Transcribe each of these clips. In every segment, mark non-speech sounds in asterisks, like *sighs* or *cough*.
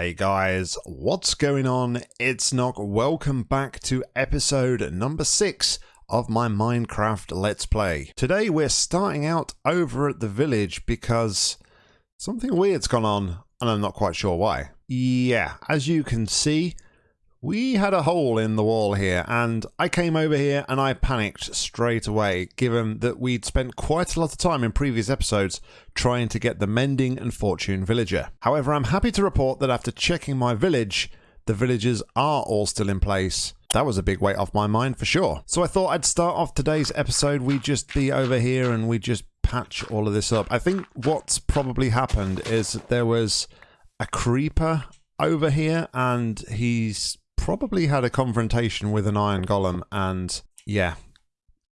Hey guys, what's going on? It's Nock. Welcome back to episode number 6 of my Minecraft Let's Play. Today we're starting out over at the village because something weird's gone on and I'm not quite sure why. Yeah, as you can see, we had a hole in the wall here and I came over here and I panicked straight away given that we'd spent quite a lot of time in previous episodes trying to get the Mending and Fortune villager. However, I'm happy to report that after checking my village, the villagers are all still in place. That was a big weight off my mind for sure. So I thought I'd start off today's episode, we'd just be over here and we'd just patch all of this up. I think what's probably happened is that there was a creeper over here and he's probably had a confrontation with an iron golem and yeah,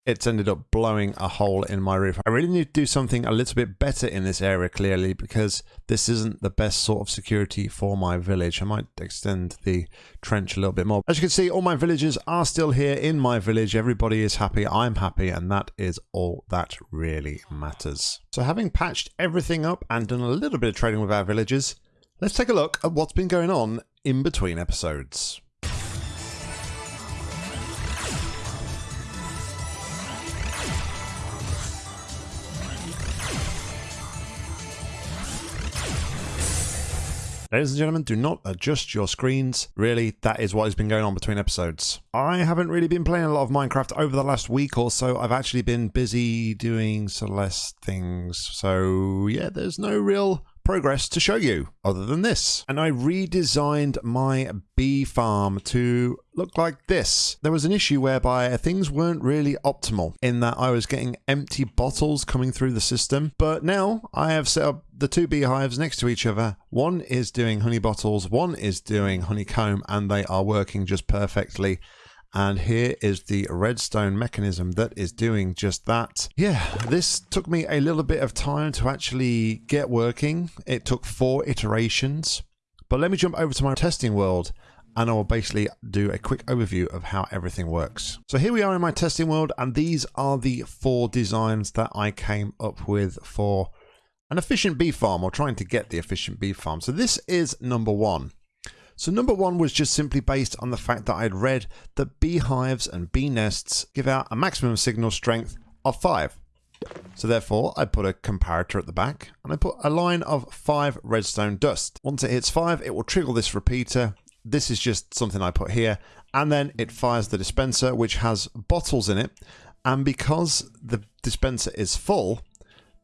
it's ended up blowing a hole in my roof. I really need to do something a little bit better in this area clearly because this isn't the best sort of security for my village. I might extend the trench a little bit more. As you can see, all my villagers are still here in my village. Everybody is happy. I'm happy and that is all that really matters. So having patched everything up and done a little bit of trading with our villagers, let's take a look at what's been going on in between episodes. Ladies and gentlemen, do not adjust your screens. Really, that is what has been going on between episodes. I haven't really been playing a lot of Minecraft over the last week or so. I've actually been busy doing Celeste things. So yeah, there's no real progress to show you other than this. And I redesigned my bee farm to look like this. There was an issue whereby things weren't really optimal in that I was getting empty bottles coming through the system. But now I have set up the two beehives next to each other. One is doing honey bottles, one is doing honeycomb, and they are working just perfectly. And here is the redstone mechanism that is doing just that. Yeah, this took me a little bit of time to actually get working. It took four iterations. But let me jump over to my testing world and I will basically do a quick overview of how everything works. So here we are in my testing world and these are the four designs that I came up with for an efficient bee farm or trying to get the efficient bee farm. So this is number one. So number one was just simply based on the fact that I'd read that beehives and bee nests give out a maximum signal strength of 5. So therefore, I put a comparator at the back and I put a line of 5 redstone dust. Once it hits 5, it will trigger this repeater. This is just something I put here. And then it fires the dispenser, which has bottles in it. And because the dispenser is full,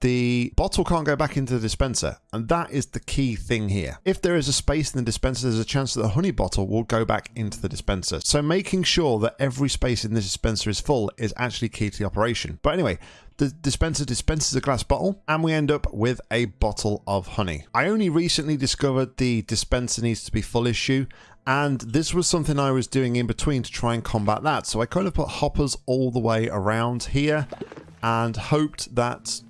the bottle can't go back into the dispenser, and that is the key thing here. If there is a space in the dispenser, there's a chance that the honey bottle will go back into the dispenser. So making sure that every space in the dispenser is full is actually key to the operation. But anyway, the dispenser dispenses a glass bottle and we end up with a bottle of honey. I only recently discovered the dispenser needs to be full issue and this was something I was doing in between to try and combat that. So I kind of put hoppers all the way around here and hoped that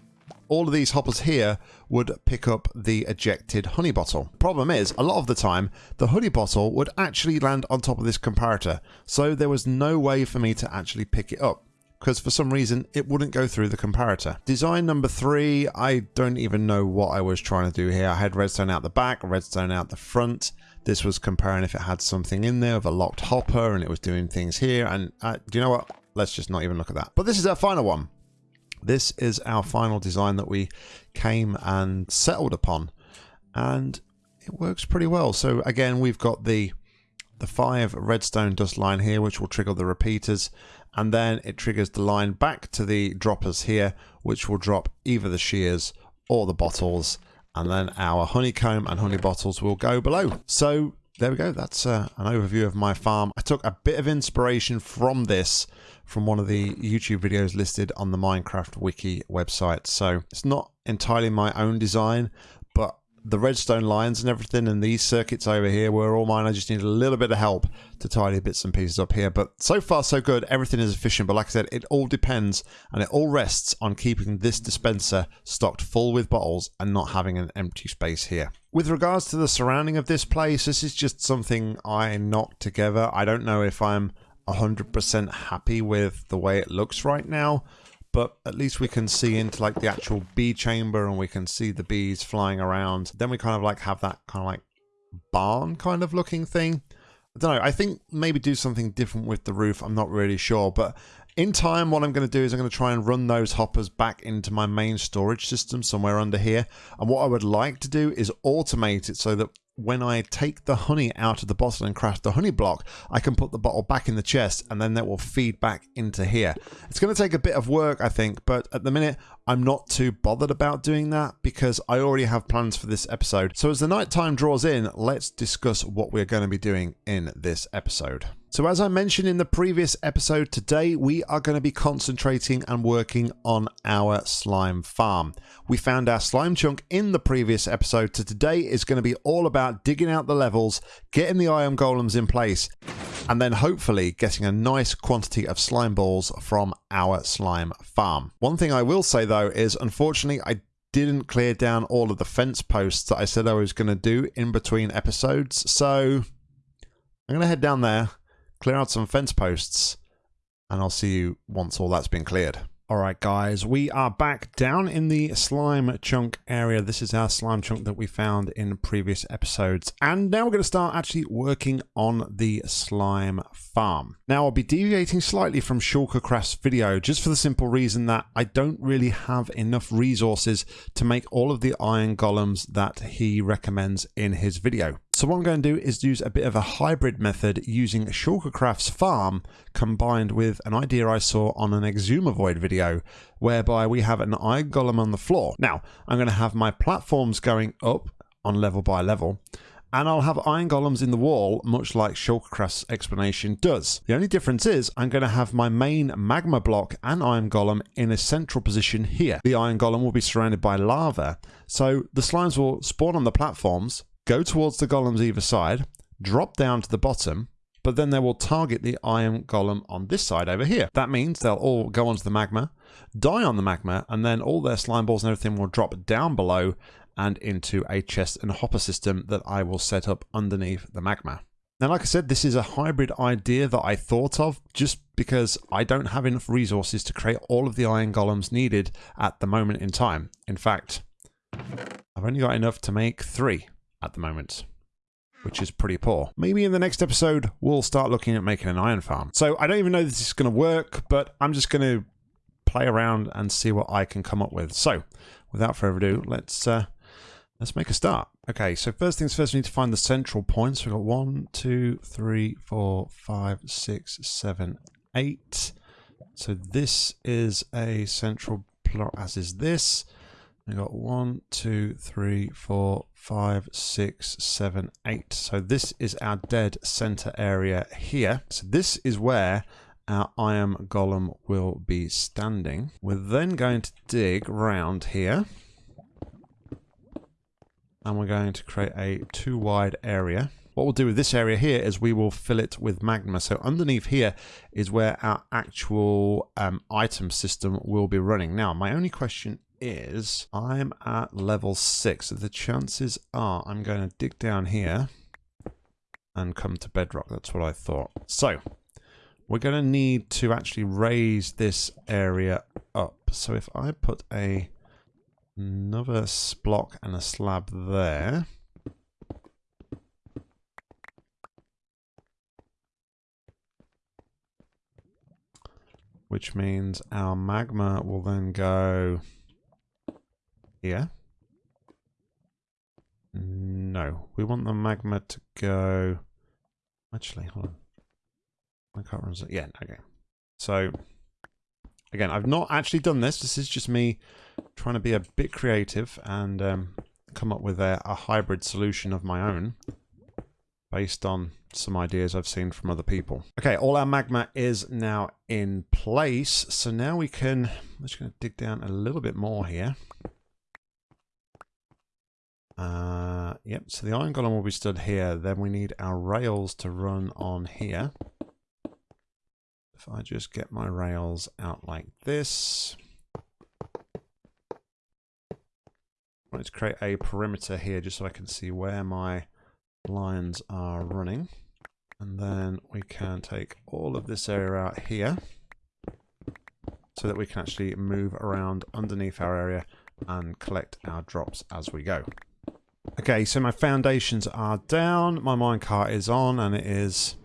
all of these hoppers here would pick up the ejected honey bottle. Problem is, a lot of the time, the honey bottle would actually land on top of this comparator, so there was no way for me to actually pick it up because for some reason it wouldn't go through the comparator. Design number three, I don't even know what I was trying to do here. I had redstone out the back, redstone out the front. This was comparing if it had something in there of a locked hopper and it was doing things here. And uh, do you know what? Let's just not even look at that. But this is our final one. This is our final design that we came and settled upon. And it works pretty well. So again, we've got the the five redstone dust line here, which will trigger the repeaters. And then it triggers the line back to the droppers here, which will drop either the shears or the bottles. And then our honeycomb and honey bottles will go below. So there we go. That's uh, an overview of my farm. I took a bit of inspiration from this from one of the YouTube videos listed on the Minecraft Wiki website. So it's not entirely my own design, the redstone lines and everything and these circuits over here were all mine. I just need a little bit of help to tidy bits and pieces up here. But so far so good. Everything is efficient. But like I said, it all depends and it all rests on keeping this dispenser stocked full with bottles and not having an empty space here. With regards to the surrounding of this place, this is just something I knocked together. I don't know if I'm 100% happy with the way it looks right now but at least we can see into like the actual bee chamber and we can see the bees flying around then we kind of like have that kind of like barn kind of looking thing. I don't know. I think maybe do something different with the roof. I'm not really sure. But in time, what I'm going to do is I'm going to try and run those hoppers back into my main storage system somewhere under here. And what I would like to do is automate it so that when I take the honey out of the bottle and craft the honey block, I can put the bottle back in the chest and then that will feed back into here. It's going to take a bit of work, I think, but at the minute, I'm not too bothered about doing that because I already have plans for this episode. So as the night time draws in, let's discuss what we're going to be doing in this episode. So as I mentioned in the previous episode, today we are going to be concentrating and working on our slime farm. We found our slime chunk in the previous episode, so today is going to be all about digging out the levels, getting the iron golems in place, and then hopefully getting a nice quantity of slime balls from our slime farm. One thing I will say though is unfortunately I didn't clear down all of the fence posts that I said I was going to do in between episodes, so I'm going to head down there clear out some fence posts, and I'll see you once all that's been cleared. Alright guys, we are back down in the slime chunk area. This is our slime chunk that we found in previous episodes. And now we're going to start actually working on the slime farm. Now I'll be deviating slightly from Shulkercraft's video just for the simple reason that I don't really have enough resources to make all of the iron golems that he recommends in his video. So what I'm going to do is use a bit of a hybrid method using Shulkercraft's farm combined with an idea I saw on an Xisumavoid video whereby we have an iron golem on the floor. Now I'm going to have my platforms going up on level by level and I'll have iron golems in the wall, much like Shulkercraft's explanation does. The only difference is I'm going to have my main magma block and iron golem in a central position here. The iron golem will be surrounded by lava, so the slimes will spawn on the platforms, go towards the golems either side, drop down to the bottom, but then they will target the iron golem on this side over here. That means they'll all go onto the magma, die on the magma, and then all their slime balls and everything will drop down below and into a chest and hopper system that I will set up underneath the magma. Now, like I said, this is a hybrid idea that I thought of just because I don't have enough resources to create all of the iron golems needed at the moment in time. In fact, I've only got enough to make three at the moment, which is pretty poor. Maybe in the next episode, we'll start looking at making an iron farm. So I don't even know if this is going to work, but I'm just going to play around and see what I can come up with. So without further ado, let's uh, let's make a start. Okay, so first things first, we need to find the central points. We've got one, two, three, four, five, six, seven, eight. So this is a central plot, as is this. We've got one, two, three, four, five, six, seven, eight. So this is our dead center area here. So this is where our iron golem will be standing. We're then going to dig round here. And we're going to create a too wide area. What we'll do with this area here is we will fill it with magma. So underneath here is where our actual um, item system will be running. Now, my only question is I'm at level 6. So the chances are I'm going to dig down here and come to bedrock. That's what I thought. So we're going to need to actually raise this area up. So if I put a another block and a slab there. Which means our magma will then go here. No, we want the magma to go... Actually, hold on. I can't remember. Yeah, okay. So, again, I've not actually done this. This is just me trying to be a bit creative and um, come up with a, a hybrid solution of my own based on some ideas I've seen from other people. Okay, all our magma is now in place. So now we can, I'm just going to dig down a little bit more here. Uh, yep, so the iron golem will be stood here. Then we need our rails to run on here. If I just get my rails out like this. I want to create a perimeter here just so I can see where my lines are running. And then we can take all of this area out here so that we can actually move around underneath our area and collect our drops as we go. Okay, so my foundations are down, my minecart is on, and it is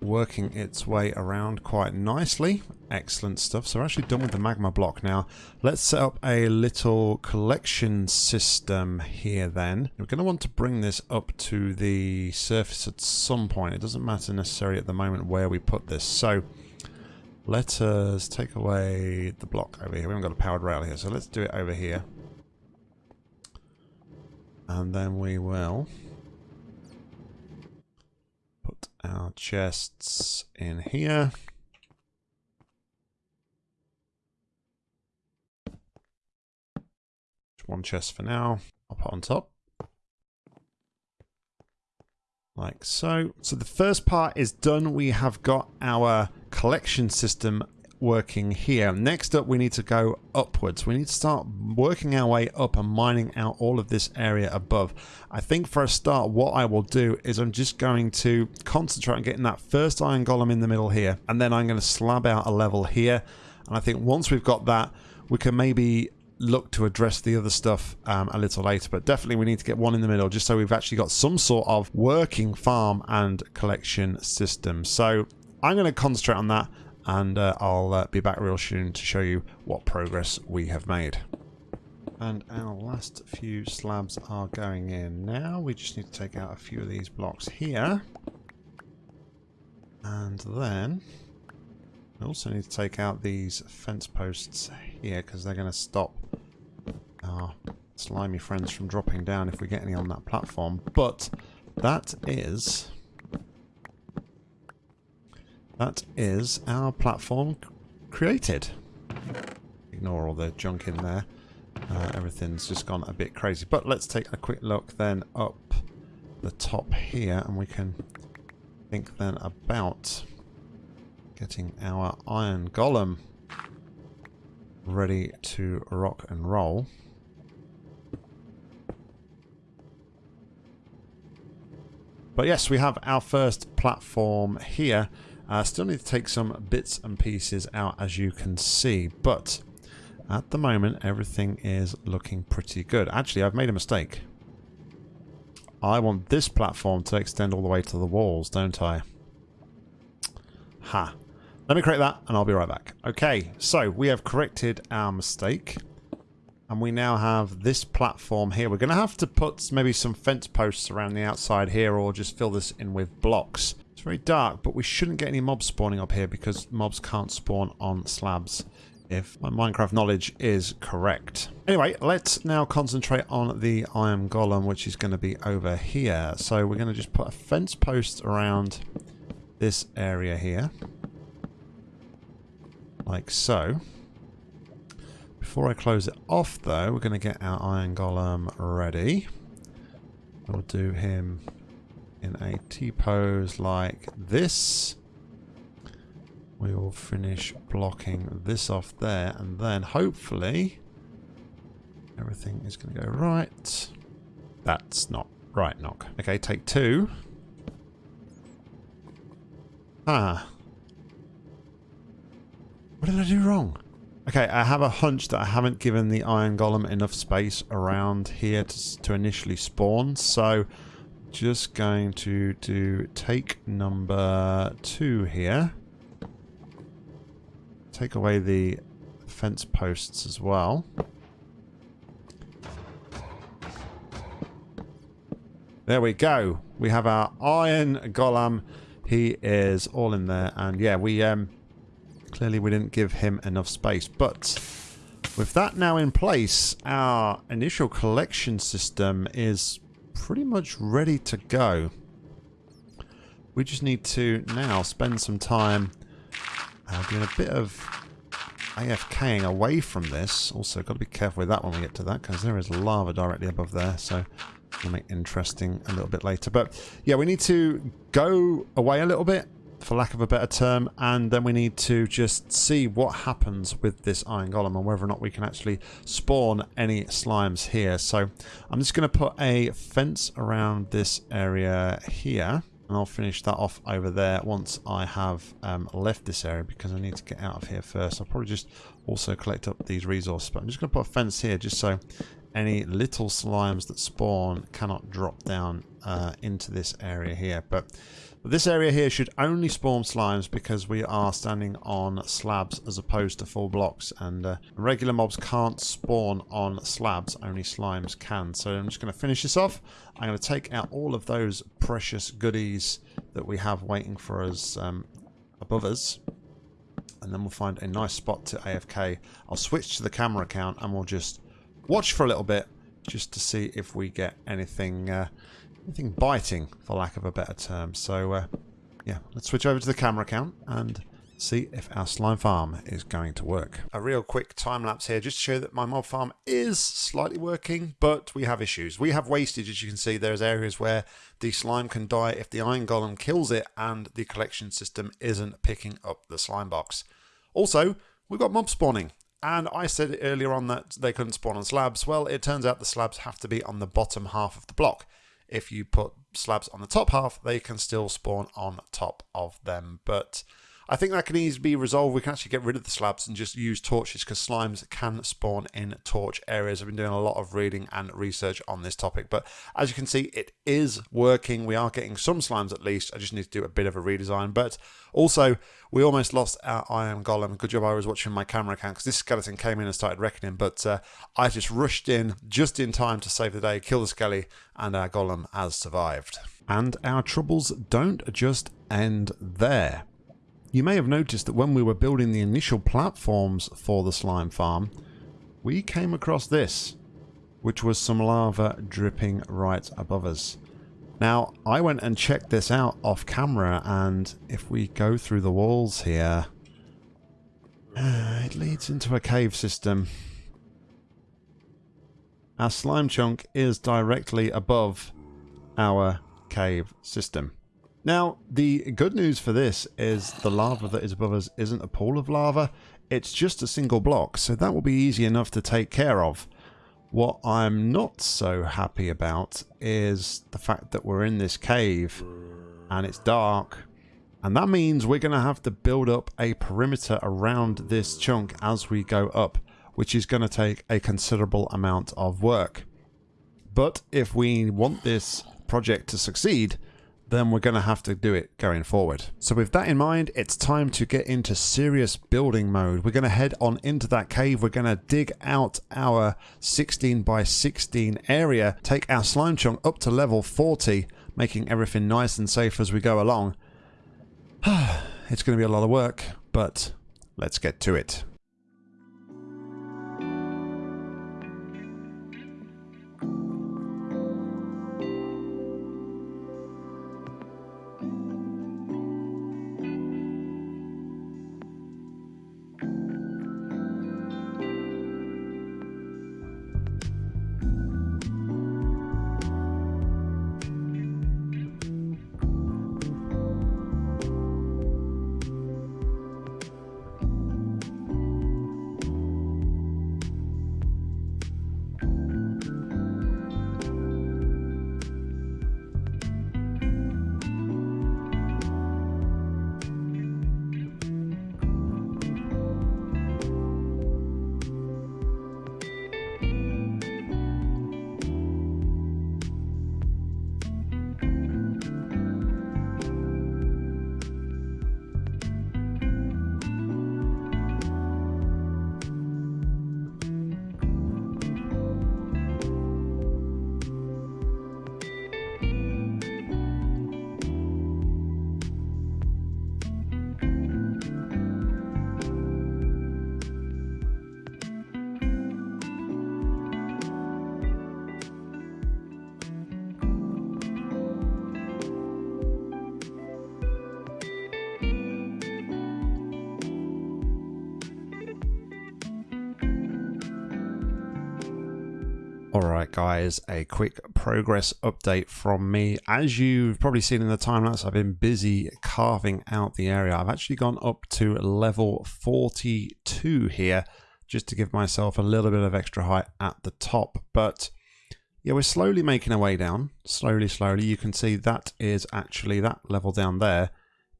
working its way around quite nicely. Excellent stuff. So we're actually done with the magma block now. Let's set up a little collection system here then. We're going to want to bring this up to the surface at some point. It doesn't matter necessarily at the moment where we put this. So let us take away the block over here. We haven't got a powered rail here, so let's do it over here. And then we will put our chests in here. Just one chest for now. I'll put on top. Like so. So the first part is done. We have got our collection system working here. Next up, we need to go upwards. We need to start working our way up and mining out all of this area above. I think for a start, what I will do is I'm just going to concentrate on getting that first iron golem in the middle here. And then I'm going to slab out a level here. And I think once we've got that, we can maybe look to address the other stuff um, a little later but definitely we need to get one in the middle just so we've actually got some sort of working farm and collection system so I'm going to concentrate on that and uh, I'll uh, be back real soon to show you what progress we have made. And our last few slabs are going in now. We just need to take out a few of these blocks here. And then we also need to take out these fence posts here because they're going to stop our slimy friends from dropping down if we get any on that platform. But that is... That is our platform created. Ignore all the junk in there. Uh, everything's just gone a bit crazy. But let's take a quick look then up the top here and we can think then about getting our iron golem ready to rock and roll. But yes, we have our first platform here. Uh, still need to take some bits and pieces out as you can see, but at the moment everything is looking pretty good. Actually, I've made a mistake. I want this platform to extend all the way to the walls, don't I? Ha. Let me create that and I'll be right back. Okay, so we have corrected our mistake. And we now have this platform here. We're going to have to put maybe some fence posts around the outside here or just fill this in with blocks. Very dark, but we shouldn't get any mobs spawning up here because mobs can't spawn on slabs if my Minecraft knowledge is correct. Anyway, let's now concentrate on the Iron Golem, which is going to be over here. So we're going to just put a fence post around this area here like so. Before I close it off though, we're going to get our Iron Golem ready. We'll do him in a T-pose like this. We will finish blocking this off there and then hopefully everything is going to go right. That's not right, knock. Okay, take two. Ah, what did I do wrong? Okay, I have a hunch that I haven't given the Iron Golem enough space around here to, to initially spawn, so just going to do take number two here. Take away the fence posts as well. There we go. We have our Iron Golem. He is all in there, and yeah, we um Clearly we didn't give him enough space. But with that now in place, our initial collection system is pretty much ready to go. We just need to now spend some time uh, doing a bit of AFKing away from this. Also, got to be careful with that when we get to that, because there is lava directly above there, so it'll make interesting a little bit later. But yeah, we need to go away a little bit, for lack of a better term, and then we need to just see what happens with this Iron Golem and whether or not we can actually spawn any slimes here. So I'm just going to put a fence around this area here. And I'll finish that off over there once I have um, left this area because I need to get out of here first. I'll probably just also collect up these resources. But I'm just going to put a fence here just so any little slimes that spawn cannot drop down uh, into this area here. But this area here should only spawn slimes because we are standing on slabs as opposed to full blocks and uh, regular mobs can't spawn on slabs, only slimes can. So I'm just going to finish this off. I'm going to take out all of those precious goodies that we have waiting for us um, above us and then we'll find a nice spot to AFK. I'll switch to the camera account and we'll just watch for a little bit just to see if we get anything uh, anything biting, for lack of a better term. So, uh, yeah, let's switch over to the camera account and see if our slime farm is going to work. A real quick time lapse here just to show that my mob farm is slightly working, but we have issues. We have wastage, as you can see. There's areas where the slime can die if the iron golem kills it and the collection system isn't picking up the slime box. Also, we've got mob spawning. And I said earlier on that they couldn't spawn on slabs. Well, it turns out the slabs have to be on the bottom half of the block. If you put slabs on the top half, they can still spawn on top of them. But I think that can easily be resolved. We can actually get rid of the slabs and just use torches because slimes can spawn in torch areas. I've been doing a lot of reading and research on this topic, but as you can see, it is working. We are getting some slimes at least. I just need to do a bit of a redesign, but also we almost lost our iron golem. Good job I was watching my camera account because this skeleton came in and started reckoning, but uh, I just rushed in just in time to save the day, kill the skelly, and our golem has survived. And our troubles don't just end there. You may have noticed that when we were building the initial platforms for the slime farm, we came across this, which was some lava dripping right above us. Now, I went and checked this out off camera, and if we go through the walls here, uh, it leads into a cave system. Our slime chunk is directly above our cave system. Now, the good news for this is the lava that is above us isn't a pool of lava. It's just a single block, so that will be easy enough to take care of. What I'm not so happy about is the fact that we're in this cave and it's dark. And that means we're going to have to build up a perimeter around this chunk as we go up, which is going to take a considerable amount of work. But if we want this project to succeed, then we're going to have to do it going forward. So with that in mind, it's time to get into serious building mode. We're going to head on into that cave. We're going to dig out our 16 by 16 area, take our slime chunk up to level 40, making everything nice and safe as we go along. *sighs* it's going to be a lot of work, but let's get to it. Alright guys, a quick progress update from me. As you've probably seen in the time lapse, I've been busy carving out the area. I've actually gone up to level 42 here, just to give myself a little bit of extra height at the top. But yeah, we're slowly making our way down. Slowly, slowly. You can see that is actually, that level down there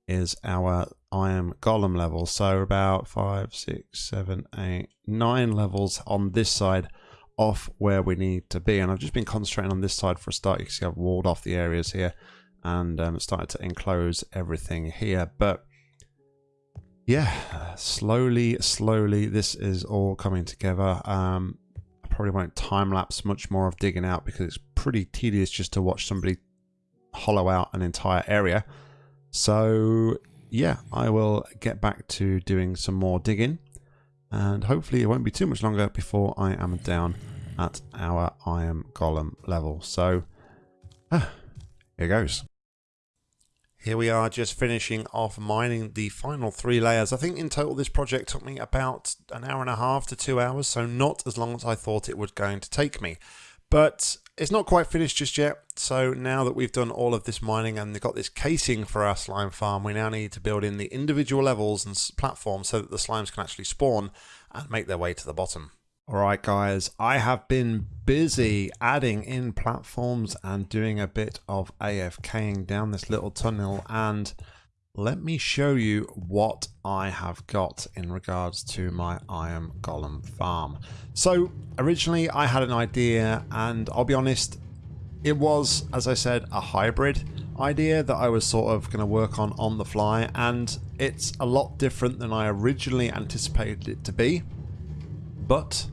is our iron golem level. So about five, six, seven, eight, nine levels on this side off where we need to be. And I've just been concentrating on this side for a start. You can see I've walled off the areas here and um, started to enclose everything here. But yeah, slowly, slowly, this is all coming together. Um, I probably won't time lapse much more of digging out because it's pretty tedious just to watch somebody hollow out an entire area. So yeah, I will get back to doing some more digging and hopefully it won't be too much longer before I am down at our iron golem level. So ah, here goes. Here we are just finishing off mining the final three layers. I think in total this project took me about an hour and a half to two hours, so not as long as I thought it was going to take me. But it's not quite finished just yet, so now that we've done all of this mining and got this casing for our slime farm, we now need to build in the individual levels and platforms so that the slimes can actually spawn and make their way to the bottom. Alright guys, I have been busy adding in platforms and doing a bit of AFKing down this little tunnel and let me show you what I have got in regards to my Iron Golem farm. So originally I had an idea and I'll be honest, it was, as I said, a hybrid idea that I was sort of going to work on on the fly and it's a lot different than I originally anticipated it to be. But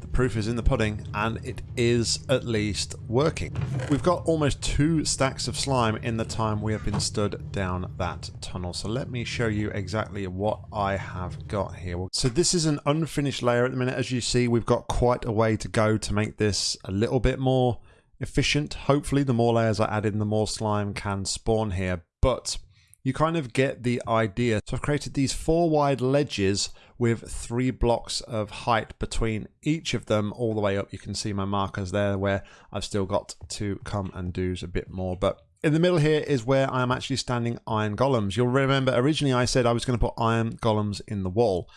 the proof is in the pudding and it is at least working. We've got almost two stacks of slime in the time we have been stood down that tunnel. So let me show you exactly what I have got here. So this is an unfinished layer at the minute. As you see, we've got quite a way to go to make this a little bit more efficient. Hopefully the more layers I add in, the more slime can spawn here. But you kind of get the idea. So I've created these four wide ledges with three blocks of height between each of them all the way up. You can see my markers there where I've still got to come and do a bit more. But in the middle here is where I'm actually standing iron golems. You'll remember originally I said I was going to put iron golems in the wall.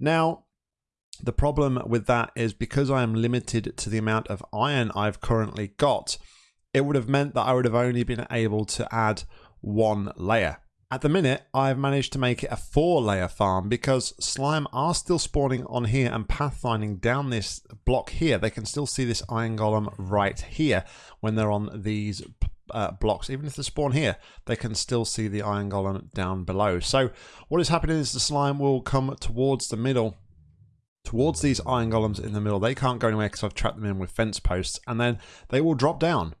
Now, the problem with that is because I am limited to the amount of iron I've currently got, it would have meant that I would have only been able to add one layer. At the minute, I've managed to make it a four layer farm because slime are still spawning on here and pathfinding down this block here. They can still see this iron golem right here when they're on these uh, blocks. Even if they spawn here, they can still see the iron golem down below. So what is happening is the slime will come towards the middle towards these iron golems in the middle. They can't go anywhere because I've trapped them in with fence posts and then they will drop down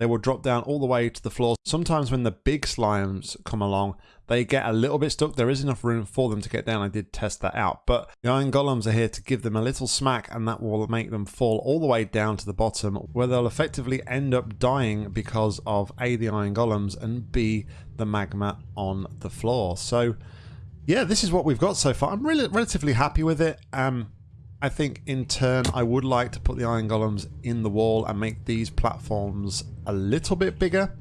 they will drop down all the way to the floor. Sometimes when the big slimes come along, they get a little bit stuck. There is enough room for them to get down. I did test that out. But the iron golems are here to give them a little smack and that will make them fall all the way down to the bottom where they'll effectively end up dying because of A, the iron golems and B, the magma on the floor. So yeah, this is what we've got so far. I'm really relatively happy with it. Um, I think in turn I would like to put the iron golems in the wall and make these platforms a little bit bigger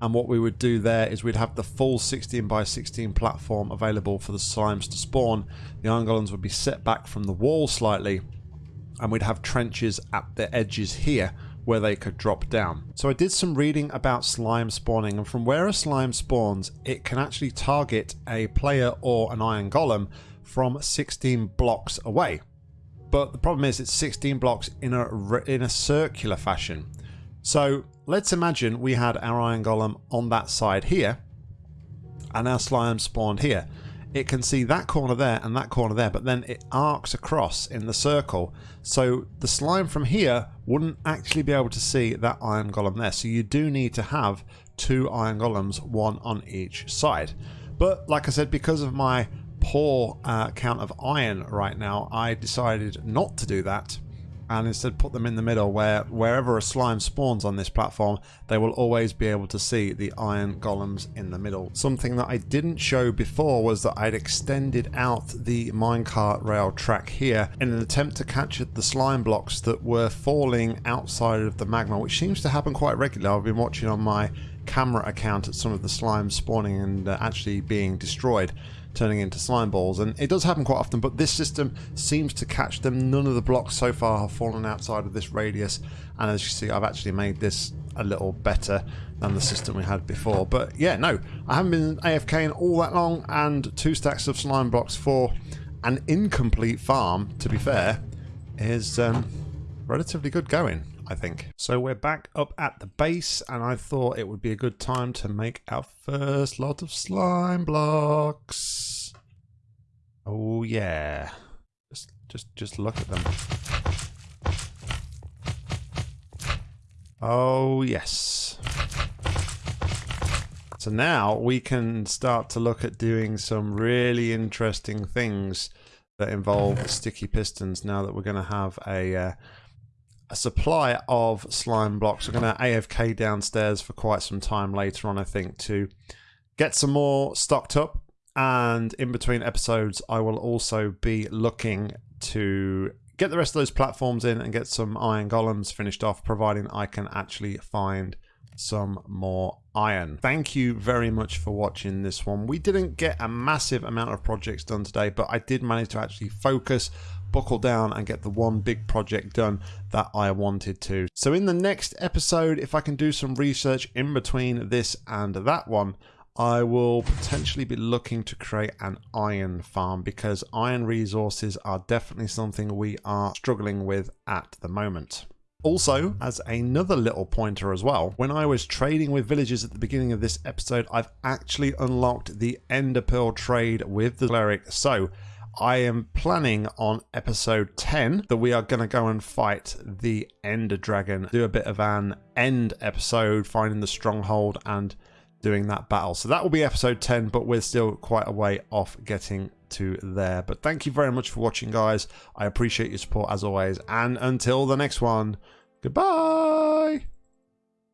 and what we would do there is we'd have the full 16 by 16 platform available for the slimes to spawn. The iron golems would be set back from the wall slightly and we'd have trenches at the edges here where they could drop down. So I did some reading about slime spawning and from where a slime spawns it can actually target a player or an iron golem from 16 blocks away but the problem is it's 16 blocks in a in a circular fashion. So let's imagine we had our iron golem on that side here and our slime spawned here. It can see that corner there and that corner there but then it arcs across in the circle so the slime from here wouldn't actually be able to see that iron golem there so you do need to have two iron golems one on each side but like I said because of my poor uh, count of iron right now, I decided not to do that and instead put them in the middle where wherever a slime spawns on this platform they will always be able to see the iron golems in the middle. Something that I didn't show before was that I'd extended out the minecart rail track here in an attempt to catch the slime blocks that were falling outside of the magma which seems to happen quite regularly. I've been watching on my camera account at some of the slime spawning and uh, actually being destroyed turning into slime balls. And it does happen quite often, but this system seems to catch them. None of the blocks so far have fallen outside of this radius. And as you see, I've actually made this a little better than the system we had before. But yeah, no, I haven't been AFKing all that long, and two stacks of slime blocks for an incomplete farm, to be fair, is um, relatively good going, I think. So we're back up at the base, and I thought it would be a good time to make our first lot of slime blocks. Oh yeah. Just just just look at them. Oh yes. So now we can start to look at doing some really interesting things that involve sticky pistons now that we're going to have a uh, a supply of slime blocks. We're going to AFK downstairs for quite some time later on, I think, to get some more stocked up. And in between episodes, I will also be looking to get the rest of those platforms in and get some iron golems finished off, providing I can actually find some more iron. Thank you very much for watching this one. We didn't get a massive amount of projects done today, but I did manage to actually focus buckle down and get the one big project done that I wanted to. So in the next episode, if I can do some research in between this and that one, I will potentially be looking to create an iron farm because iron resources are definitely something we are struggling with at the moment. Also, as another little pointer as well, when I was trading with villagers at the beginning of this episode, I've actually unlocked the Ender Pearl trade with the cleric. So I am planning on episode 10 that we are going to go and fight the Ender Dragon, do a bit of an end episode, finding the stronghold and doing that battle. So that will be episode 10, but we're still quite a way off getting to there. But thank you very much for watching, guys. I appreciate your support as always. And until the next one, goodbye.